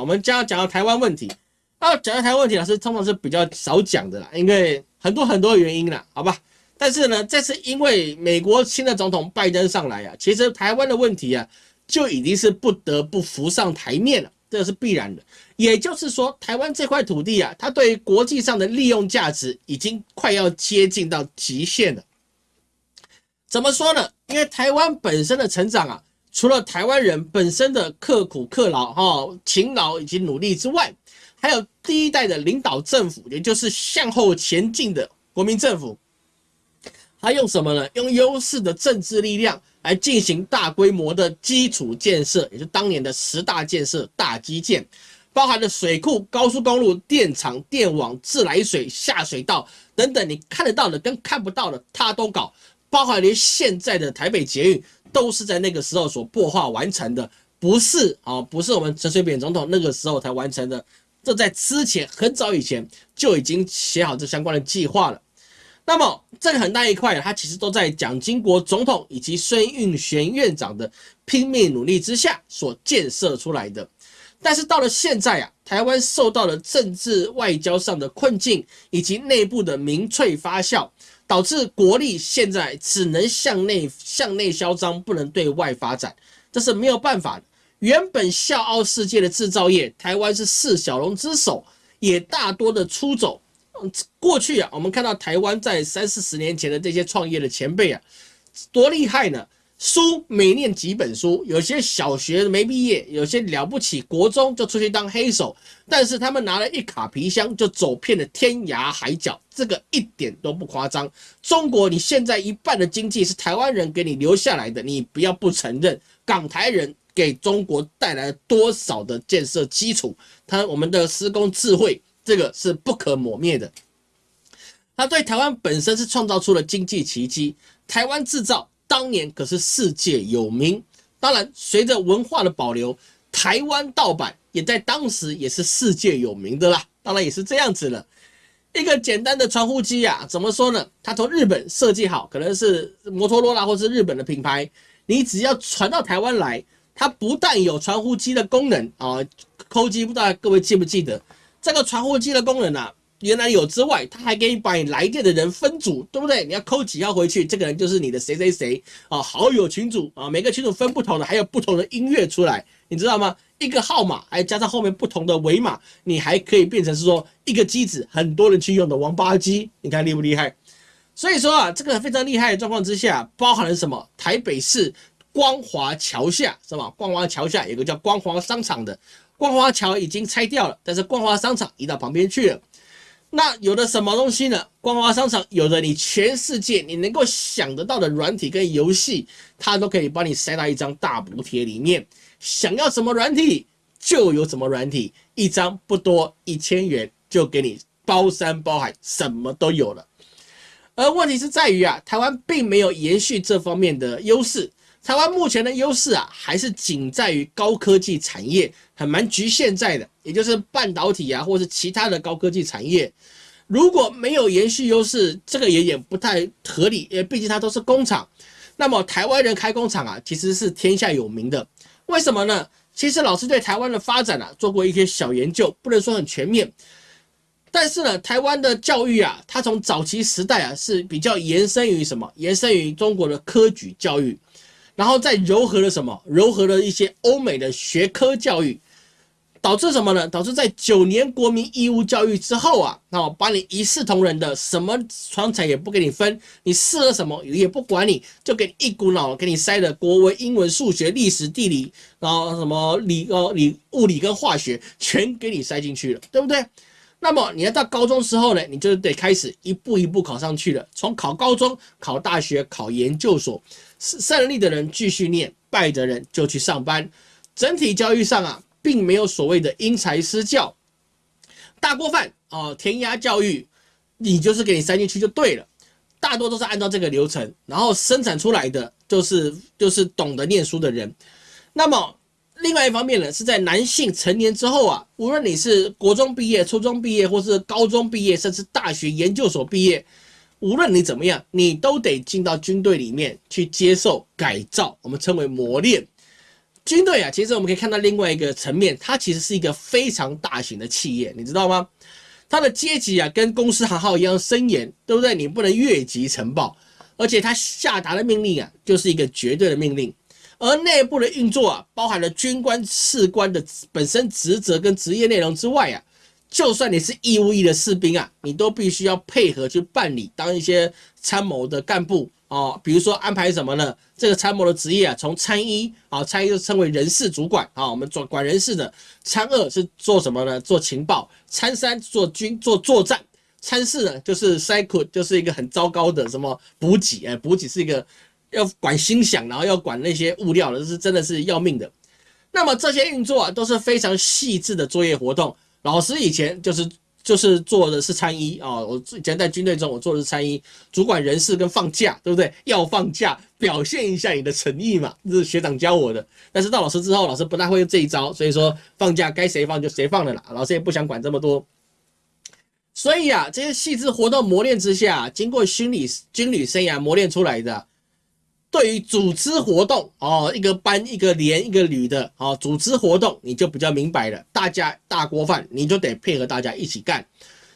我们将要讲到台湾问题。那讲到台湾问题，老师通常是比较少讲的啦，因为很多很多原因啦，好吧？但是呢，这次因为美国新的总统拜登上来啊，其实台湾的问题啊，就已经是不得不浮上台面了，这是必然的。也就是说，台湾这块土地啊，它对于国际上的利用价值已经快要接近到极限了。怎么说呢？因为台湾本身的成长啊。除了台湾人本身的刻苦克劳、哈勤劳以及努力之外，还有第一代的领导政府，也就是向后前进的国民政府，他用什么呢？用优势的政治力量来进行大规模的基础建设，也就是当年的十大建设大基建，包含了水库、高速公路、电厂、电网、自来水下水道等等，你看得到的跟看不到的，他都搞，包含连现在的台北捷运。都是在那个时候所破化完成的，不是啊，不是我们陈水扁总统那个时候才完成的，这在之前很早以前就已经写好这相关的计划了。那么这个很大一块，它其实都在蒋经国总统以及孙运璇院长的拼命努力之下所建设出来的。但是到了现在啊，台湾受到了政治外交上的困境，以及内部的民粹发酵。导致国力现在只能向内向内嚣张，不能对外发展，这是没有办法的。原本笑傲世界的制造业，台湾是四小龙之首，也大多的出走。嗯，过去啊，我们看到台湾在三四十年前的这些创业的前辈啊，多厉害呢！书每念几本书，有些小学没毕业，有些了不起，国中就出去当黑手，但是他们拿了一卡皮箱就走遍了天涯海角，这个一点都不夸张。中国，你现在一半的经济是台湾人给你留下来的，你不要不承认，港台人给中国带来多少的建设基础，他我们的施工智慧，这个是不可磨灭的。他对台湾本身是创造出了经济奇迹，台湾制造。当年可是世界有名，当然随着文化的保留，台湾盗版也在当时也是世界有名的啦。当然也是这样子了，一个简单的传呼机啊，怎么说呢？它从日本设计好，可能是摩托罗拉或是日本的品牌，你只要传到台湾来，它不但有传呼机的功能啊，扣机不知道各位记不记得这个传呼机的功能啊？原来有之外，他还给你把你来电的人分组，对不对？你要扣几号回去，这个人就是你的谁谁谁啊，好友群组啊，每个群组分不同的，还有不同的音乐出来，你知道吗？一个号码还加上后面不同的尾码，你还可以变成是说一个机子，很多人去用的王八机，你看厉不厉害？所以说啊，这个非常厉害的状况之下，包含了什么？台北市光华桥下是吧？光华桥下有个叫光华商场的，光华桥已经拆掉了，但是光华商场移到旁边去了。那有的什么东西呢？光华商场有的你全世界你能够想得到的软体跟游戏，它都可以帮你塞到一张大补贴里面。想要什么软体就有什么软体，一张不多，一千元就给你包山包海，什么都有了。而问题是在于啊，台湾并没有延续这方面的优势。台湾目前的优势啊，还是仅在于高科技产业，很蛮局限在的，也就是半导体啊，或是其他的高科技产业。如果没有延续优势，这个也也不太合理，因为毕竟它都是工厂。那么台湾人开工厂啊，其实是天下有名的。为什么呢？其实老师对台湾的发展啊，做过一些小研究，不能说很全面。但是呢，台湾的教育啊，它从早期时代啊，是比较延伸于什么？延伸于中国的科举教育。然后再糅合了什么？糅合了一些欧美的学科教育，导致什么呢？导致在九年国民义务教育之后啊，那我把你一视同仁的，什么专才也不给你分，你适合什么也不管你，就给你一股脑给你塞的国文、英文、数学、历史、地理，然后什么理呃理物理跟化学全给你塞进去了，对不对？那么你要到高中时候呢，你就得开始一步一步考上去了，从考高中、考大学、考研究所。胜利的人继续念，败的人就去上班。整体教育上啊，并没有所谓的因材施教、大锅饭啊、填鸭教育，你就是给你塞进去就对了。大多都是按照这个流程，然后生产出来的就是就是懂得念书的人。那么另外一方面呢，是在男性成年之后啊，无论你是国中毕业、初中毕业，或是高中毕业，甚至大学研究所毕业。无论你怎么样，你都得进到军队里面去接受改造，我们称为磨练。军队啊，其实我们可以看到另外一个层面，它其实是一个非常大型的企业，你知道吗？它的阶级啊，跟公司行号一样森严，对不对？你不能越级呈报，而且它下达的命令啊，就是一个绝对的命令。而内部的运作啊，包含了军官、士官的本身职责跟职业内容之外啊，就算你是义务役的士兵啊，你都必须要配合去办理，当一些参谋的干部哦，比如说安排什么呢？这个参谋的职业啊，从参一啊，参一就称为人事主管啊，我们做管人事的；参二是做什么呢？做情报；参三做军做作战；参四呢就是塞库就是一个很糟糕的什么补给，哎，补给是一个。要管心想，然后要管那些物料的，是真的是要命的。那么这些运作啊，都是非常细致的作业活动。老师以前就是就是做的是参一啊，我以前在军队中，我做的是参一，主管人事跟放假，对不对？要放假，表现一下你的诚意嘛，这是学长教我的。但是到老师之后，老师不太会用这一招，所以说放假该谁放就谁放的啦。老师也不想管这么多。所以啊，这些细致活动磨练之下，经过军旅军旅生涯磨练出来的。对于组织活动哦，一个班、一个连、一个旅的哦，组织活动你就比较明白了。大家大锅饭，你就得配合大家一起干。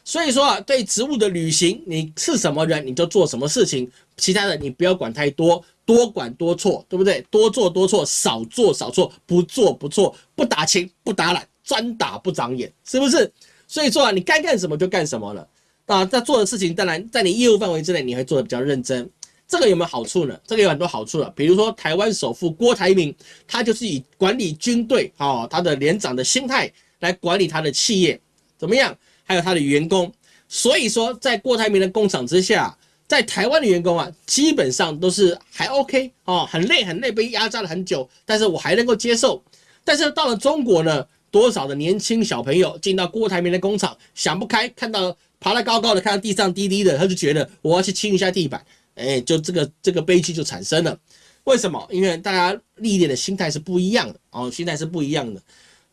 所以说啊，对职务的履行，你是什么人你就做什么事情，其他的你不要管太多，多管多错，对不对？多做多错，少做少错，不做不错，不打勤不打懒，专打不长眼，是不是？所以说啊，你该干什么就干什么了啊。在做的事情，当然在你业务范围之内，你会做的比较认真。这个有没有好处呢？这个有很多好处了，比如说台湾首富郭台铭，他就是以管理军队啊，他的连长的心态来管理他的企业，怎么样？还有他的员工，所以说在郭台铭的工厂之下，在台湾的员工啊，基本上都是还 OK 哦，很累很累，被压榨了很久，但是我还能够接受。但是到了中国呢，多少的年轻小朋友进到郭台铭的工厂，想不开，看到爬得高高的，看到地上低低的，他就觉得我要去清一下地板。哎，就这个这个悲剧就产生了，为什么？因为大家历练的心态是不一样的哦，心态是不一样的。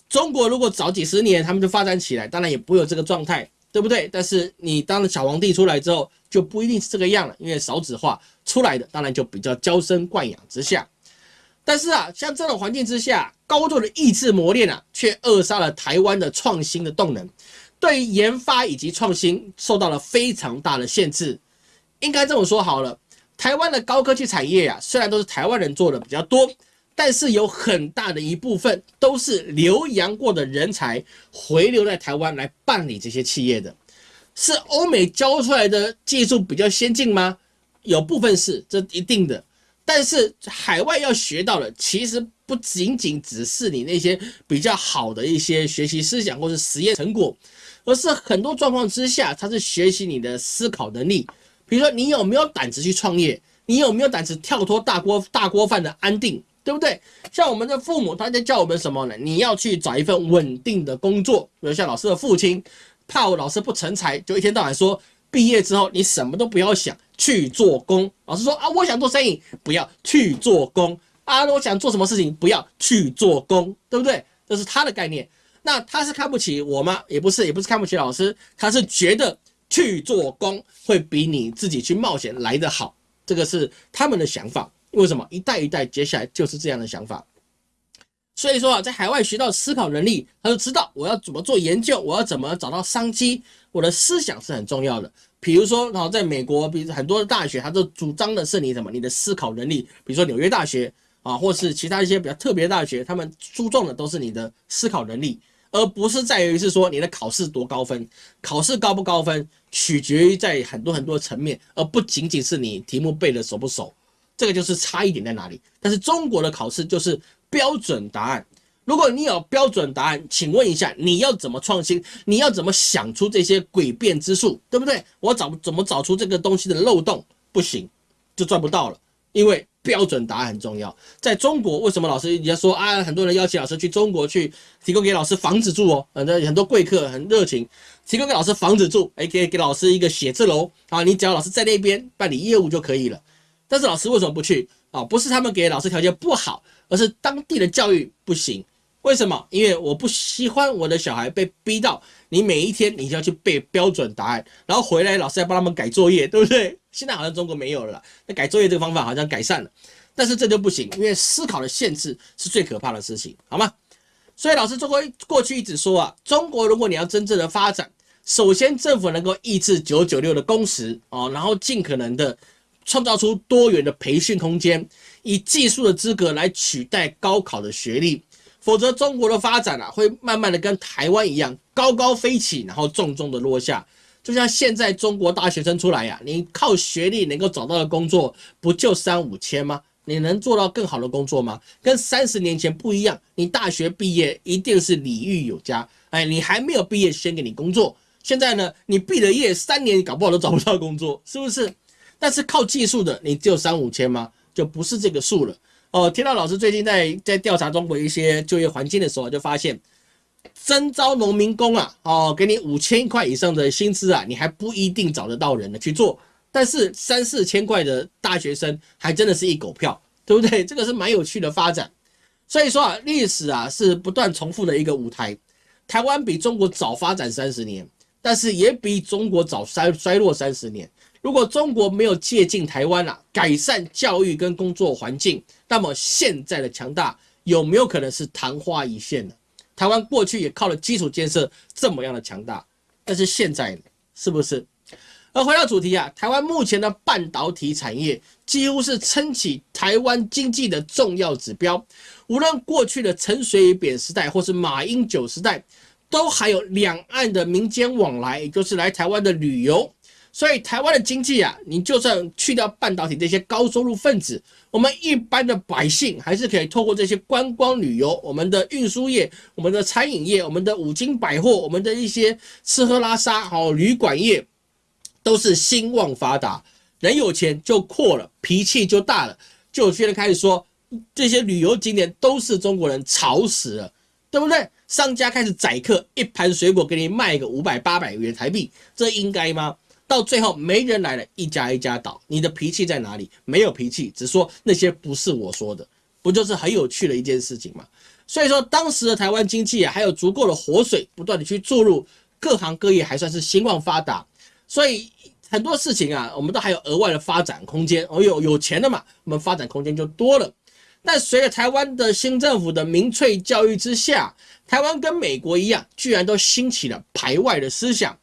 中国如果早几十年他们就发展起来，当然也不会有这个状态，对不对？但是你当了小皇帝出来之后，就不一定是这个样了，因为少子化出来的，当然就比较娇生惯养之下。但是啊，像这种环境之下，高度的意志磨练啊，却扼杀了台湾的创新的动能，对于研发以及创新受到了非常大的限制。应该这么说好了，台湾的高科技产业啊，虽然都是台湾人做的比较多，但是有很大的一部分都是留洋过的人才回流在台湾来办理这些企业的。是欧美教出来的技术比较先进吗？有部分是，这一定的。但是海外要学到的，其实不仅仅只是你那些比较好的一些学习思想或是实验成果，而是很多状况之下，它是学习你的思考能力。比如说，你有没有胆子去创业？你有没有胆子跳脱大锅大锅饭的安定，对不对？像我们的父母，他在教我们什么呢？你要去找一份稳定的工作。比如像老师的父亲，怕我老师不成才，就一天到晚说，毕业之后你什么都不要想，去做工。老师说啊，我想做生意，不要去做工啊。我想做什么事情，不要去做工，对不对？这是他的概念。那他是看不起我吗？也不是，也不是看不起老师，他是觉得。去做工会比你自己去冒险来得好，这个是他们的想法。为什么一代一代接下来就是这样的想法？所以说啊，在海外学到思考能力，他就知道我要怎么做研究，我要怎么找到商机，我的思想是很重要的。比如说，然后在美国，比如很多的大学，他都主张的是你什么，你的思考能力。比如说纽约大学啊，或是其他一些比较特别大学，他们注重的都是你的思考能力。而不是在于是说你的考试多高分，考试高不高分取决于在很多很多层面，而不仅仅是你题目背的熟不熟，这个就是差一点在哪里。但是中国的考试就是标准答案，如果你有标准答案，请问一下你要怎么创新？你要怎么想出这些诡辩之术，对不对？我找怎么找出这个东西的漏洞？不行，就赚不到了，因为。标准答案很重要。在中国，为什么老师人家说啊？很多人邀请老师去中国去提供给老师房子住哦，很多很多贵客很热情，提供给老师房子住，哎，给给老师一个写字楼啊，你只要老师在那边办理业务就可以了。但是老师为什么不去啊？不是他们给老师条件不好，而是当地的教育不行。为什么？因为我不喜欢我的小孩被逼到你每一天你就要去背标准答案，然后回来老师要帮他们改作业，对不对？现在好像中国没有了，那改作业这个方法好像改善了。但是这就不行，因为思考的限制是最可怕的事情，好吗？所以老师中国过去一直说啊，中国如果你要真正的发展，首先政府能够抑制九九六的工时哦，然后尽可能的创造出多元的培训空间，以技术的资格来取代高考的学历，否则中国的发展啊会慢慢的跟台湾一样高高飞起，然后重重的落下。就像现在中国大学生出来呀，你靠学历能够找到的工作不就三五千吗？你能做到更好的工作吗？跟三十年前不一样，你大学毕业一定是礼遇有加，哎，你还没有毕业先给你工作。现在呢，你毕了业三年搞不好都找不到工作，是不是？但是靠技术的，你只有三五千吗？就不是这个数了。哦，听到老师最近在在调查中国一些就业环境的时候，就发现。征招农民工啊，哦，给你五千块以上的薪资啊，你还不一定找得到人呢去做。但是三四千块的大学生还真的是一狗票，对不对？这个是蛮有趣的发展。所以说啊，历史啊是不断重复的一个舞台。台湾比中国早发展三十年，但是也比中国早衰衰落三十年。如果中国没有借鉴台湾啊，改善教育跟工作环境，那么现在的强大有没有可能是昙花一现呢？台湾过去也靠了基础建设这么样的强大，但是现在是不是？而回到主题啊，台湾目前的半导体产业几乎是撑起台湾经济的重要指标。无论过去的陈水扁时代，或是马英九时代，都还有两岸的民间往来，也就是来台湾的旅游。所以台湾的经济啊，你就算去掉半导体这些高收入分子，我们一般的百姓还是可以透过这些观光旅游、我们的运输业、我们的餐饮业、我们的五金百货、我们的一些吃喝拉撒、好旅馆业，都是兴旺发达。人有钱就阔了，脾气就大了，就有些人开始说这些旅游景点都是中国人吵死了，对不对？商家开始宰客，一盘水果给你卖个五百八百元台币，这应该吗？到最后没人来了，一家一家倒。你的脾气在哪里？没有脾气，只说那些不是我说的，不就是很有趣的一件事情吗？所以说，当时的台湾经济啊，还有足够的活水，不断的去注入，各行各业还算是兴旺发达。所以很多事情啊，我们都还有额外的发展空间。哦，有有钱的嘛，我们发展空间就多了。但随着台湾的新政府的民粹教育之下，台湾跟美国一样，居然都兴起了排外的思想。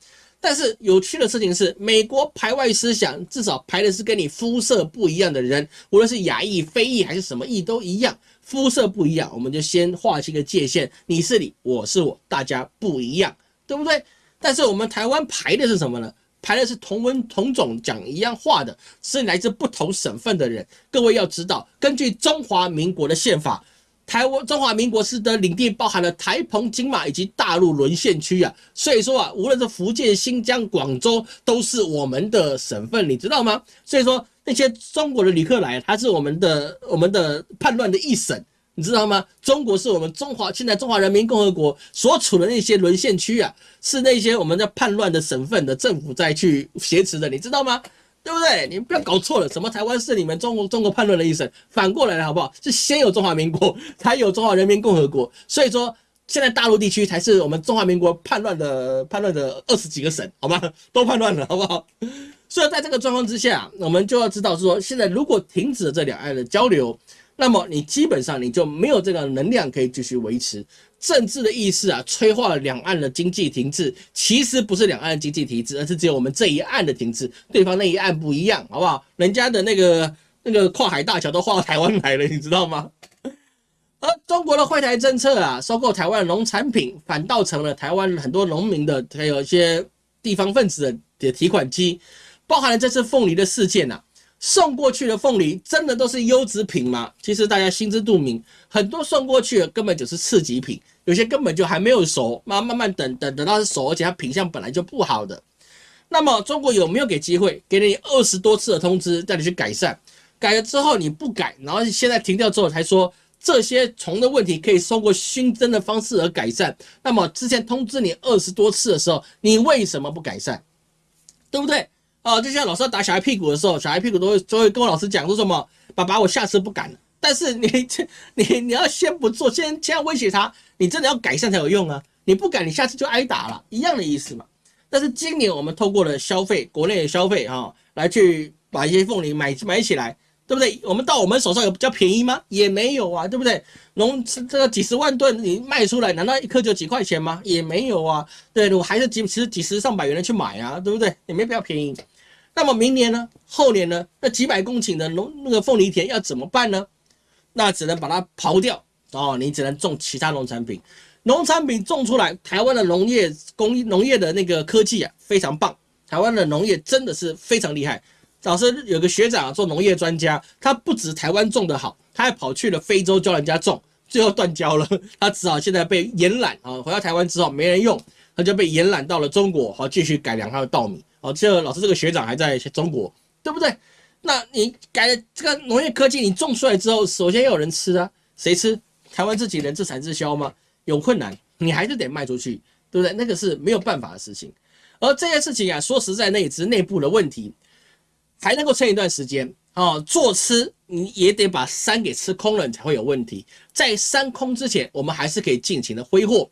但是有趣的事情是，美国排外思想至少排的是跟你肤色不一样的人，无论是亚裔、非裔还是什么裔都一样，肤色不一样，我们就先划清个界限，你是你，我是我，大家不一样，对不对？但是我们台湾排的是什么呢？排的是同文同种讲一样话的，是来自不同省份的人。各位要知道，根据中华民国的宪法。台湾中华民国是的领地包含了台澎金马以及大陆沦陷区啊，所以说啊，无论是福建、新疆、广州，都是我们的省份，你知道吗？所以说那些中国的旅客来，他是我们的我们的叛乱的一省，你知道吗？中国是我们中华现在中华人民共和国所处的那些沦陷区啊，是那些我们的叛乱的省份的政府在去挟持的，你知道吗？对不对？你们不要搞错了，什么台湾是你们中国中国叛乱的一省，反过来了，好不好？是先有中华民国，才有中华人民共和国。所以说，现在大陆地区才是我们中华民国叛乱的叛乱的二十几个省，好吗？都叛乱了，好不好？所以在这个状况之下，我们就要知道说，现在如果停止了这两岸的交流，那么你基本上你就没有这个能量可以继续维持。政治的意思啊，催化了两岸的经济停滞。其实不是两岸的经济停滞，而是只有我们这一岸的停滞，对方那一岸不一样，好不好？人家的那个 那个跨海大桥都划到台湾来了，你知道吗？而中国的惠台政策啊，收购台湾农产品，反倒成了台湾很多农民的，还有一些地方分子的的提款机，包含了这次凤梨的事件呐。送过去的凤梨真的都是优质品吗？其实大家心知肚明，很多送过去的根本就是次级品，有些根本就还没有熟，慢慢慢等等等到是熟，而且它品相本来就不好的。那么中国有没有给机会，给你二十多次的通知，带你去改善？改了之后你不改，然后现在停掉之后才说这些虫的问题可以通过熏蒸的方式而改善。那么之前通知你二十多次的时候，你为什么不改善？对不对？哦，就像老师打小孩屁股的时候，小孩屁股都会都会跟我老师讲说什么：“爸爸，我下次不敢了。”但是你这你你要先不做，先先要威胁他，你真的要改善才有用啊！你不改，你下次就挨打了，一样的意思嘛。但是今年我们透过了消费，国内的消费哈，来去把一些凤梨买买起来，对不对？我们到我们手上有比较便宜吗？也没有啊，对不对？农这个几十万吨你卖出来，难道一颗就几块钱吗？也没有啊，对，我还是几其实几十上百元的去买啊，对不对？也没比较便宜。那么明年呢？后年呢？那几百公顷的农那个凤梨田要怎么办呢？那只能把它刨掉哦，你只能种其他农产品。农产品种出来，台湾的农业工农业的那个科技啊非常棒，台湾的农业真的是非常厉害。老师有个学长做农业专家，他不止台湾种的好，他还跑去了非洲教人家种，最后断交了，他只好现在被延揽啊，回到台湾之后没人用，他就被延揽到了中国，好继续改良他的稻米。哦，这老师这个学长还在中国，对不对？那你改了这个农业科技，你种出来之后，首先要有人吃啊，谁吃？台湾自己人自产自销吗？有困难，你还是得卖出去，对不对？那个是没有办法的事情。而这件事情啊，说实在，那也是内部的问题。还能够撑一段时间啊！做吃你也得把山给吃空了，你才会有问题。在山空之前，我们还是可以尽情的挥霍。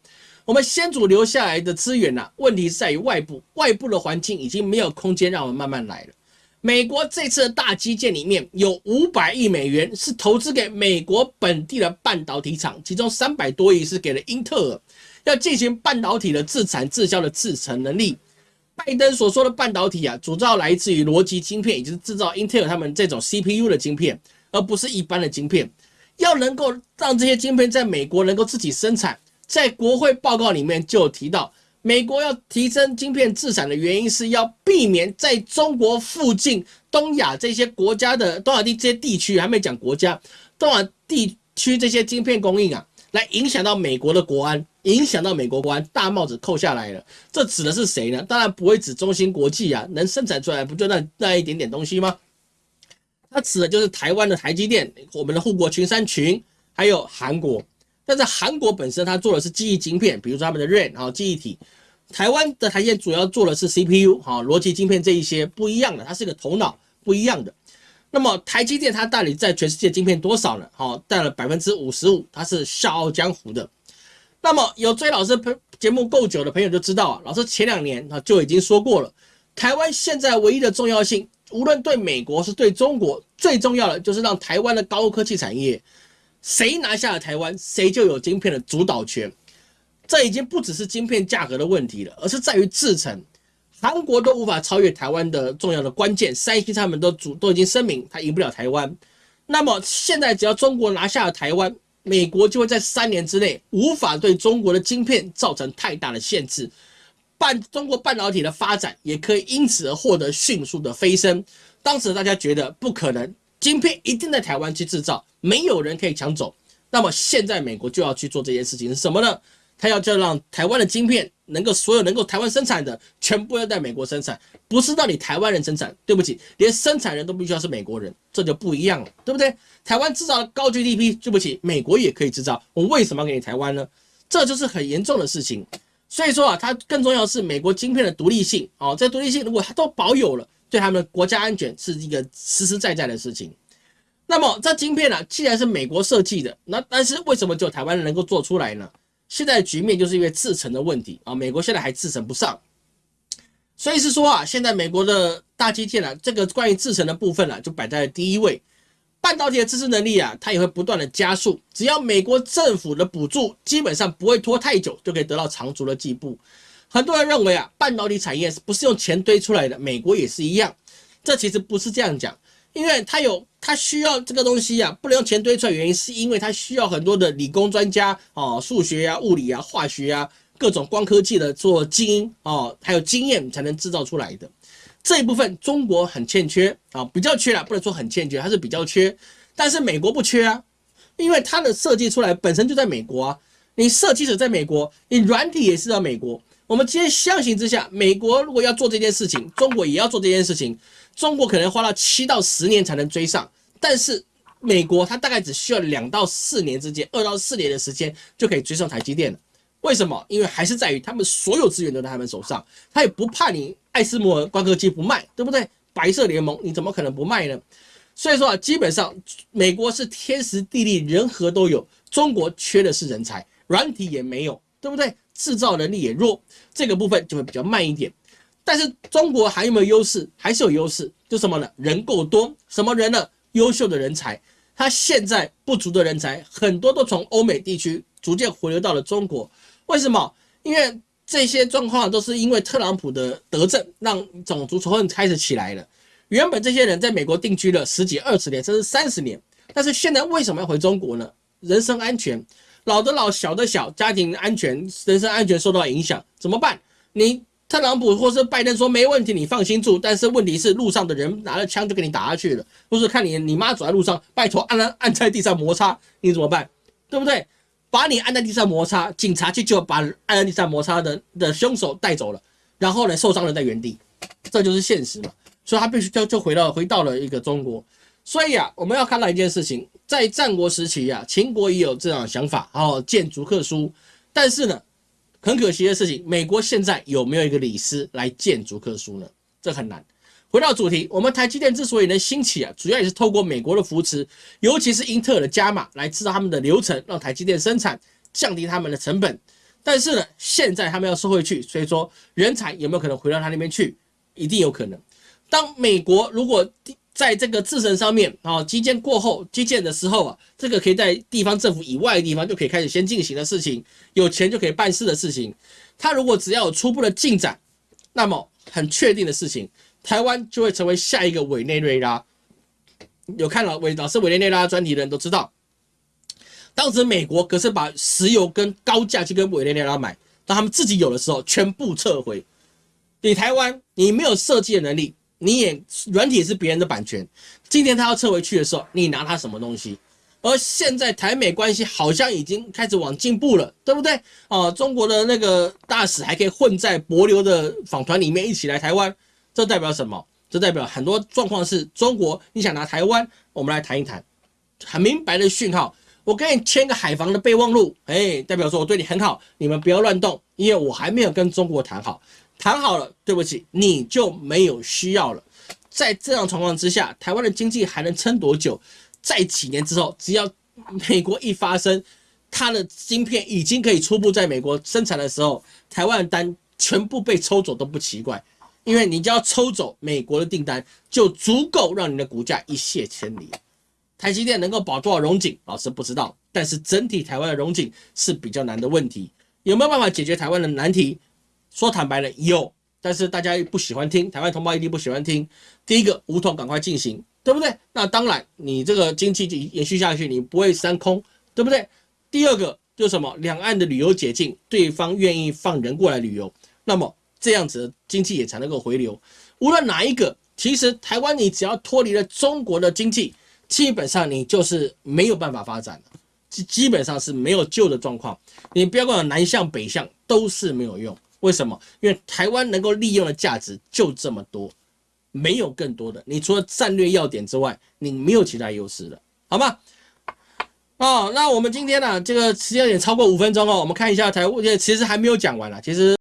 我们先祖留下来的资源呢？问题是在于外部，外部的环境已经没有空间让我们慢慢来了。美国这次的大基建里面有五百亿美元是投资给美国本地的半导体厂，其中三百多亿是给了英特尔，要进行半导体的自产自销的制程能力。拜登所说的半导体啊，主要来自于逻辑晶片，也就是制造 Intel 他们这种 CPU 的晶片，而不是一般的晶片。要能够让这些晶片在美国能够自己生产，在国会报告里面就提到，美国要提升晶片自产的原因是要避免在中国附近、东亚这些国家的东亚地这些地区，还没讲国家，东亚地区这些晶片供应啊，来影响到美国的国安。影响到美国国安，大帽子扣下来了。这指的是谁呢？当然不会指中芯国际啊，能生产出来不就那那一点点东西吗？它指的就是台湾的台积电，我们的护国群山群，还有韩国。但是韩国本身它做的是记忆晶片，比如说他们的 RAM 啊记忆体。台湾的台积电主要做的是 CPU 哈逻辑晶片这一些不一样的，它是个头脑不一样的。那么台积电它到底在全世界晶片多少呢？好，占了百分之五十五，它是笑傲江湖的。那么有追老师朋节目够久的朋友就知道啊，老师前两年啊就已经说过了，台湾现在唯一的重要性，无论对美国是对中国，最重要的就是让台湾的高科技产业，谁拿下了台湾，谁就有晶片的主导权。这已经不只是晶片价格的问题了，而是在于制程，韩国都无法超越台湾的重要的关键，三星他们都主都已经声明，他赢不了台湾。那么现在只要中国拿下了台湾。美国就会在三年之内无法对中国的晶片造成太大的限制，半中国半导体的发展也可以因此而获得迅速的飞升。当时大家觉得不可能，晶片一定在台湾去制造，没有人可以抢走。那么现在美国就要去做这件事情是什么呢？他要就让台湾的晶片能够所有能够台湾生产的全部要在美国生产，不是让你台湾人生产。对不起，连生产人都必须要是美国人，这就不一样了，对不对？台湾制造的高 GDP，对不起，美国也可以制造，我为什么要给你台湾呢？这就是很严重的事情。所以说啊，它更重要的是美国晶片的独立性哦，这独立性如果它都保有了，对他们国家安全是一个实实在在的事情。那么这晶片呢，既然是美国设计的，那但是为什么只有台湾能够做出来呢？现在局面就是因为制程的问题啊，美国现在还制程不上，所以是说啊，现在美国的大基建啊，这个关于制程的部分啊，就摆在了第一位。半导体的支持能力啊，它也会不断的加速，只要美国政府的补助，基本上不会拖太久，就可以得到长足的进步。很多人认为啊，半导体产业是不是用钱堆出来的，美国也是一样，这其实不是这样讲。因为它有，它需要这个东西啊，不能用钱堆出来。原因是因为它需要很多的理工专家哦，数学呀、物理啊、化学啊，各种光科技的做精英哦，还有经验才能制造出来的。这一部分中国很欠缺啊，比较缺了，不能说很欠缺，它是比较缺。但是美国不缺啊，因为它的设计出来本身就在美国啊，你设计者在美国，你软体也是在美国。我们今天相形之下，美国如果要做这件事情，中国也要做这件事情。中国可能花了七到十年才能追上，但是美国它大概只需要两到四年之间，二到四年的时间就可以追上台积电了。为什么？因为还是在于他们所有资源都在他们手上，他也不怕你爱斯摩尔光刻机不卖，对不对？白色联盟你怎么可能不卖呢？所以说啊，基本上美国是天时地利人和都有，中国缺的是人才，软体也没有，对不对？制造能力也弱，这个部分就会比较慢一点。但是中国还有没有优势？还是有优势，就什么呢？人够多，什么人呢？优秀的人才，他现在不足的人才很多都从欧美地区逐渐回流到了中国。为什么？因为这些状况都是因为特朗普的德政，让种族仇恨开始起来了。原本这些人在美国定居了十几、二十年，甚至三十年，但是现在为什么要回中国呢？人身安全，老的老，小的小，家庭安全、人身安全受到影响，怎么办？你特朗普或是拜登说没问题，你放心住。但是问题是，路上的人拿了枪就给你打下去了，或是看你你妈走在路上，拜托按按按在地上摩擦，你怎么办？对不对？把你按在地上摩擦，警察去就把按在地上摩擦的的凶手带走了，然后呢，受伤人在原地，这就是现实嘛。所以他必须就就回到回到了一个中国，所以啊，我们要看到一件事情，在战国时期啊，秦国也有这样的想法，哦，建逐客书，但是呢，很可惜的事情，美国现在有没有一个李斯来建逐客书呢？这很难。回到主题，我们台积电之所以能兴起啊，主要也是透过美国的扶持，尤其是英特尔的加码来制造他们的流程，让台积电生产，降低他们的成本。但是呢，现在他们要收回去，所以说人才有没有可能回到他那边去？一定有可能。当美国如果在这个自身上面啊，基建过后基建的时候啊，这个可以在地方政府以外的地方就可以开始先进行的事情，有钱就可以办事的事情，他如果只要有初步的进展，那么很确定的事情，台湾就会成为下一个委内瑞拉。有看了委老师委内瑞拉专题的人都知道，当时美国可是把石油跟高价去跟委内瑞拉买，当他们自己有的时候全部撤回。你台湾你没有设计的能力。你也软体是别人的版权，今天他要撤回去的时候，你拿他什么东西？而现在台美关系好像已经开始往进步了，对不对？啊，中国的那个大使还可以混在博流的访团里面一起来台湾，这代表什么？这代表很多状况是中国你想拿台湾，我们来谈一谈，很明白的讯号。我跟你签个海防的备忘录，哎，代表说我对你很好，你们不要乱动，因为我还没有跟中国谈好。谈好了，对不起，你就没有需要了。在这样状况之下，台湾的经济还能撑多久？在几年之后，只要美国一发生，它的晶片已经可以初步在美国生产的时候，台湾的单全部被抽走都不奇怪，因为你只要抽走美国的订单，就足够让你的股价一泻千里。台积电能够保多少融景，老师不知道，但是整体台湾的融景是比较难的问题，有没有办法解决台湾的难题？说坦白了有，但是大家不喜欢听，台湾同胞一定不喜欢听。第一个，无痛赶快进行，对不对？那当然，你这个经济延续下去，你不会三空，对不对？第二个就是什么？两岸的旅游解禁，对方愿意放人过来旅游，那么这样子经济也才能够回流。无论哪一个，其实台湾你只要脱离了中国的经济，基本上你就是没有办法发展了，基基本上是没有救的状况。你不要管南向北向都是没有用。为什么？因为台湾能够利用的价值就这么多，没有更多的。你除了战略要点之外，你没有其他优势了，好吗？哦，那我们今天呢，这个时间也超过五分钟哦。我们看一下台，其实还没有讲完了，其实。